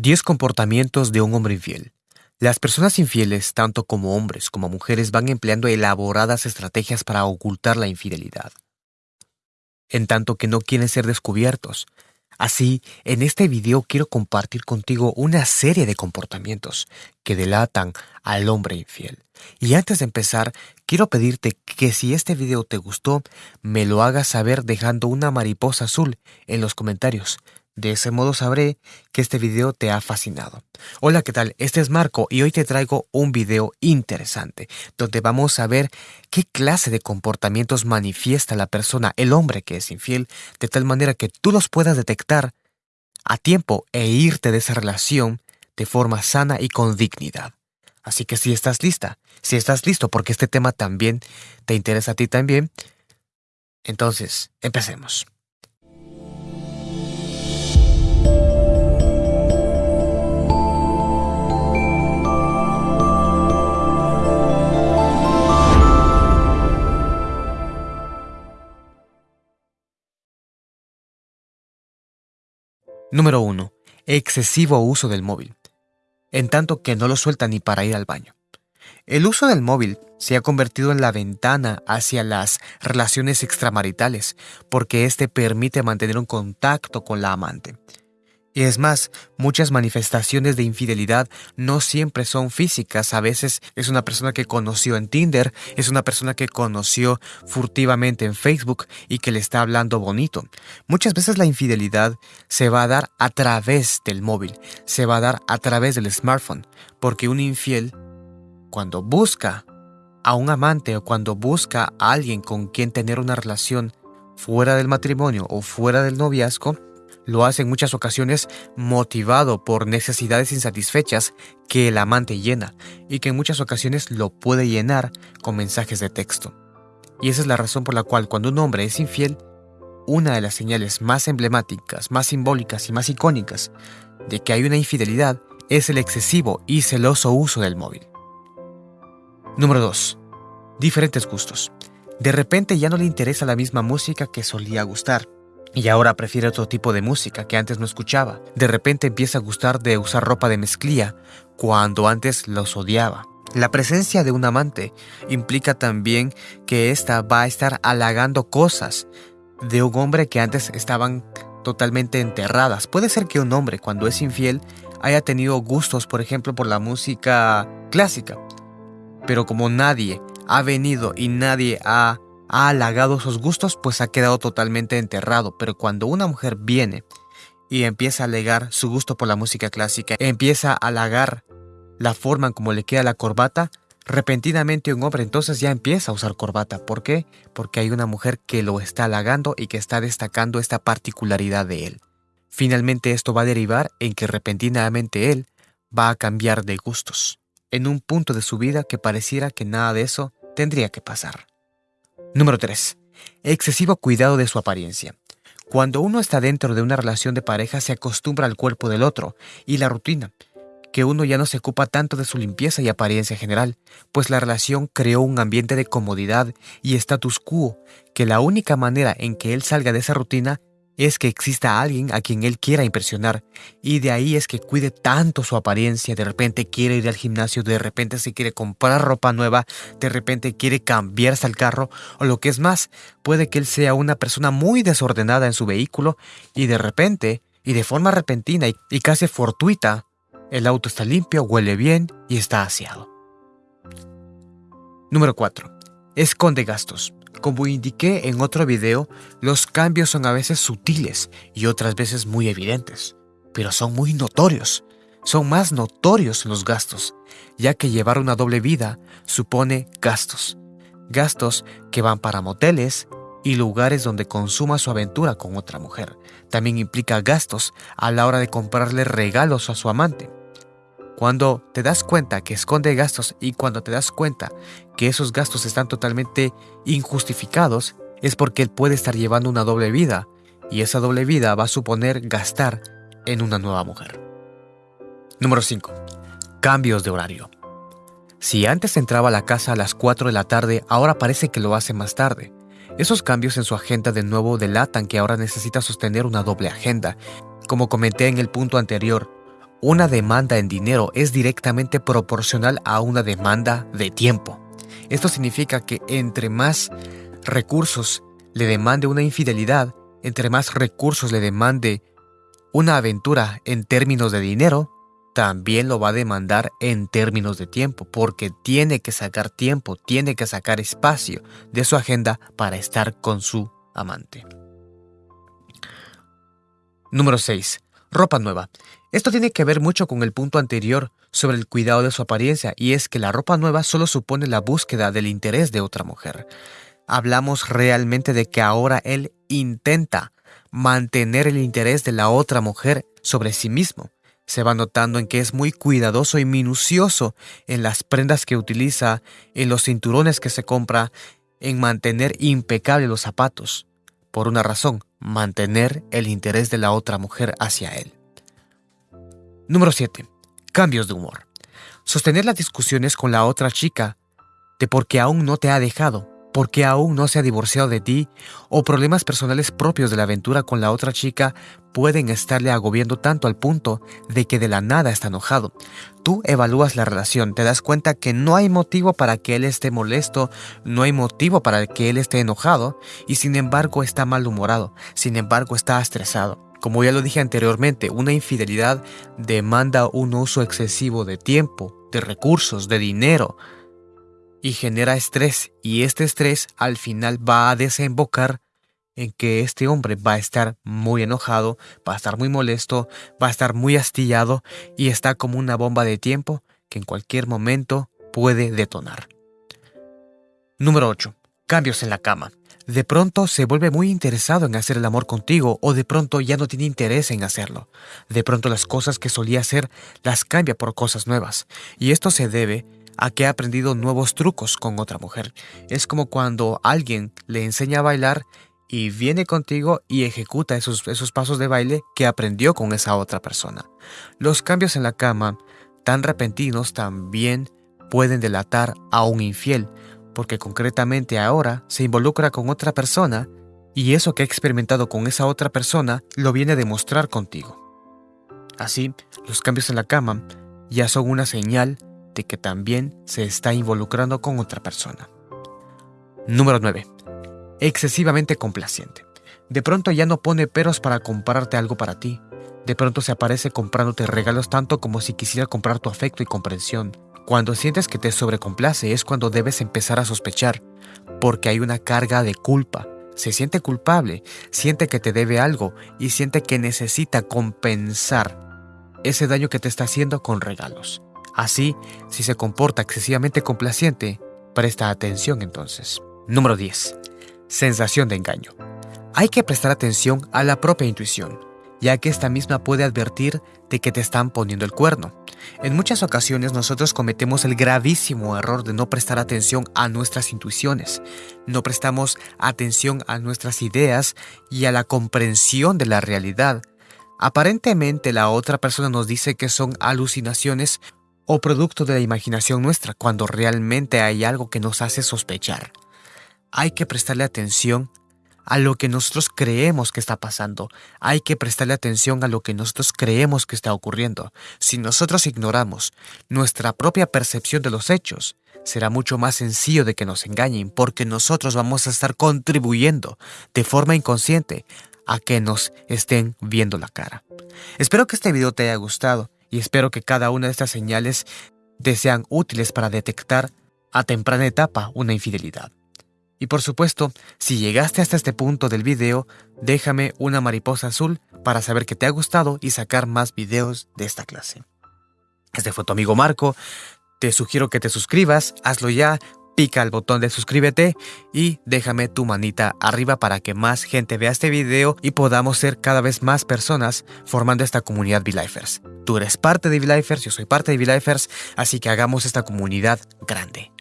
10 comportamientos de un hombre infiel. Las personas infieles, tanto como hombres como mujeres, van empleando elaboradas estrategias para ocultar la infidelidad, en tanto que no quieren ser descubiertos. Así, en este video quiero compartir contigo una serie de comportamientos que delatan al hombre infiel. Y antes de empezar, quiero pedirte que si este video te gustó, me lo hagas saber dejando una mariposa azul en los comentarios. De ese modo sabré que este video te ha fascinado. Hola, ¿qué tal? Este es Marco y hoy te traigo un video interesante donde vamos a ver qué clase de comportamientos manifiesta la persona, el hombre que es infiel, de tal manera que tú los puedas detectar a tiempo e irte de esa relación de forma sana y con dignidad. Así que si estás lista, si estás listo porque este tema también te interesa a ti también, entonces empecemos. Número 1. Excesivo uso del móvil, en tanto que no lo suelta ni para ir al baño. El uso del móvil se ha convertido en la ventana hacia las relaciones extramaritales, porque éste permite mantener un contacto con la amante. Y es más, muchas manifestaciones de infidelidad no siempre son físicas, a veces es una persona que conoció en Tinder, es una persona que conoció furtivamente en Facebook y que le está hablando bonito. Muchas veces la infidelidad se va a dar a través del móvil, se va a dar a través del smartphone, porque un infiel, cuando busca a un amante o cuando busca a alguien con quien tener una relación fuera del matrimonio o fuera del noviazgo, lo hace en muchas ocasiones motivado por necesidades insatisfechas que el amante llena y que en muchas ocasiones lo puede llenar con mensajes de texto. Y esa es la razón por la cual cuando un hombre es infiel, una de las señales más emblemáticas, más simbólicas y más icónicas de que hay una infidelidad es el excesivo y celoso uso del móvil. Número 2. Diferentes gustos. De repente ya no le interesa la misma música que solía gustar y ahora prefiere otro tipo de música que antes no escuchaba. De repente empieza a gustar de usar ropa de mezclilla cuando antes los odiaba. La presencia de un amante implica también que ésta va a estar halagando cosas de un hombre que antes estaban totalmente enterradas. Puede ser que un hombre cuando es infiel haya tenido gustos, por ejemplo, por la música clásica. Pero como nadie ha venido y nadie ha ha halagado sus gustos, pues ha quedado totalmente enterrado. Pero cuando una mujer viene y empieza a alegar su gusto por la música clásica, empieza a halagar la forma en cómo le queda la corbata, repentinamente un hombre entonces ya empieza a usar corbata. ¿Por qué? Porque hay una mujer que lo está halagando y que está destacando esta particularidad de él. Finalmente esto va a derivar en que repentinamente él va a cambiar de gustos, en un punto de su vida que pareciera que nada de eso tendría que pasar. Número 3. Excesivo cuidado de su apariencia. Cuando uno está dentro de una relación de pareja se acostumbra al cuerpo del otro y la rutina, que uno ya no se ocupa tanto de su limpieza y apariencia general, pues la relación creó un ambiente de comodidad y status quo, que la única manera en que él salga de esa rutina es que exista alguien a quien él quiera impresionar. Y de ahí es que cuide tanto su apariencia. De repente quiere ir al gimnasio, de repente se quiere comprar ropa nueva, de repente quiere cambiarse al carro. O lo que es más, puede que él sea una persona muy desordenada en su vehículo y de repente, y de forma repentina y, casi fortuita, el auto está limpio, huele bien y está aseado. Número 4. Esconde gastos. Como indiqué en otro video, los cambios son a veces sutiles y otras veces muy evidentes, pero son muy notorios. Son más notorios los gastos, ya que llevar una doble vida supone gastos. Gastos que van para moteles y lugares donde consuma su aventura con otra mujer. También implica gastos a la hora de comprarle regalos a su amante. Cuando te das cuenta que esconde gastos y cuando te das cuenta que esos gastos están totalmente injustificados, es porque él puede estar llevando una doble vida y esa doble vida va a suponer gastar en una nueva mujer. Número 5. Cambios de horario. Si antes entraba a la casa a las 4 de la tarde, ahora parece que lo hace más tarde. Esos cambios en su agenda de nuevo delatan que ahora necesita sostener una doble agenda. Como comenté en el punto anterior, una demanda en dinero es directamente proporcional a una demanda de tiempo. Esto significa que entre más recursos le demande una infidelidad, entre más recursos le demande una aventura en términos de dinero, también lo va a demandar en términos de tiempo, porque tiene que sacar tiempo, tiene que sacar espacio de su agenda para estar con su amante. Número 6. Ropa nueva. Esto tiene que ver mucho con el punto anterior sobre el cuidado de su apariencia y es que la ropa nueva solo supone la búsqueda del interés de otra mujer. Hablamos realmente de que ahora él intenta mantener el interés de la otra mujer sobre sí mismo. Se va notando en que es muy cuidadoso y minucioso en las prendas que utiliza, en los cinturones que se compra, en mantener impecables los zapatos. Por una razón, mantener el interés de la otra mujer hacia él. Número 7. Cambios de humor. Sostener las discusiones con la otra chica de por qué aún no te ha dejado, porque aún no se ha divorciado de ti, o problemas personales propios de la aventura con la otra chica pueden estarle agobiando tanto al punto de que de la nada está enojado. Tú evalúas la relación, te das cuenta que no hay motivo para que él esté molesto, no hay motivo para que él esté enojado, y sin embargo está malhumorado, sin embargo está estresado. Como ya lo dije anteriormente, una infidelidad demanda un uso excesivo de tiempo, de recursos, de dinero y genera estrés y este estrés al final va a desembocar en que este hombre va a estar muy enojado, va a estar muy molesto, va a estar muy astillado y está como una bomba de tiempo que en cualquier momento puede detonar. Número 8. Cambios en la cama de pronto se vuelve muy interesado en hacer el amor contigo o de pronto ya no tiene interés en hacerlo. De pronto las cosas que solía hacer las cambia por cosas nuevas. Y esto se debe a que ha aprendido nuevos trucos con otra mujer. Es como cuando alguien le enseña a bailar y viene contigo y ejecuta esos, esos pasos de baile que aprendió con esa otra persona. Los cambios en la cama, tan repentinos, también pueden delatar a un infiel, porque concretamente ahora se involucra con otra persona y eso que ha experimentado con esa otra persona lo viene a demostrar contigo. Así, los cambios en la cama ya son una señal de que también se está involucrando con otra persona. Número 9. Excesivamente complaciente. De pronto ya no pone peros para comprarte algo para ti. De pronto se aparece comprándote regalos tanto como si quisiera comprar tu afecto y comprensión. Cuando sientes que te sobrecomplace es cuando debes empezar a sospechar, porque hay una carga de culpa. Se siente culpable, siente que te debe algo y siente que necesita compensar ese daño que te está haciendo con regalos. Así, si se comporta excesivamente complaciente, presta atención entonces. Número 10. Sensación de engaño. Hay que prestar atención a la propia intuición, ya que esta misma puede advertir de que te están poniendo el cuerno. En muchas ocasiones nosotros cometemos el gravísimo error de no prestar atención a nuestras intuiciones, no prestamos atención a nuestras ideas y a la comprensión de la realidad. Aparentemente la otra persona nos dice que son alucinaciones o producto de la imaginación nuestra, cuando realmente hay algo que nos hace sospechar. Hay que prestarle atención a lo que nosotros creemos que está pasando. Hay que prestarle atención a lo que nosotros creemos que está ocurriendo. Si nosotros ignoramos nuestra propia percepción de los hechos, será mucho más sencillo de que nos engañen porque nosotros vamos a estar contribuyendo de forma inconsciente a que nos estén viendo la cara. Espero que este video te haya gustado y espero que cada una de estas señales te sean útiles para detectar a temprana etapa una infidelidad. Y por supuesto, si llegaste hasta este punto del video, déjame una mariposa azul para saber que te ha gustado y sacar más videos de esta clase. Este fue tu amigo Marco. Te sugiero que te suscribas, hazlo ya, pica el botón de suscríbete y déjame tu manita arriba para que más gente vea este video y podamos ser cada vez más personas formando esta comunidad V-Lifers. Tú eres parte de V-Lifers, yo soy parte de V-Lifers, así que hagamos esta comunidad grande.